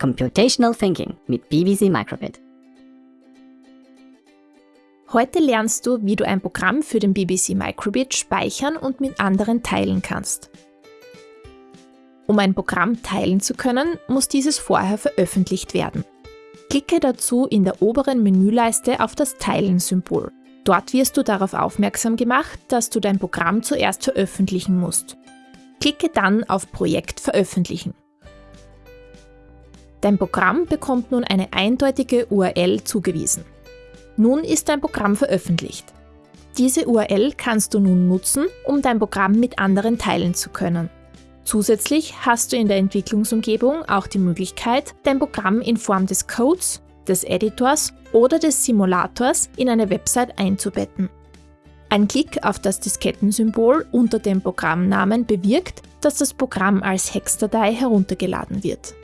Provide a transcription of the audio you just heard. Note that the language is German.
Computational Thinking mit BBC Microbit. Heute lernst du, wie du ein Programm für den BBC Microbit speichern und mit anderen teilen kannst. Um ein Programm teilen zu können, muss dieses vorher veröffentlicht werden. Klicke dazu in der oberen Menüleiste auf das Teilen-Symbol. Dort wirst du darauf aufmerksam gemacht, dass du dein Programm zuerst veröffentlichen musst. Klicke dann auf Projekt veröffentlichen. Dein Programm bekommt nun eine eindeutige URL zugewiesen. Nun ist dein Programm veröffentlicht. Diese URL kannst du nun nutzen, um dein Programm mit anderen teilen zu können. Zusätzlich hast du in der Entwicklungsumgebung auch die Möglichkeit, dein Programm in Form des Codes, des Editors oder des Simulators in eine Website einzubetten. Ein Klick auf das Diskettensymbol unter dem Programmnamen bewirkt, dass das Programm als Hexdatei heruntergeladen wird.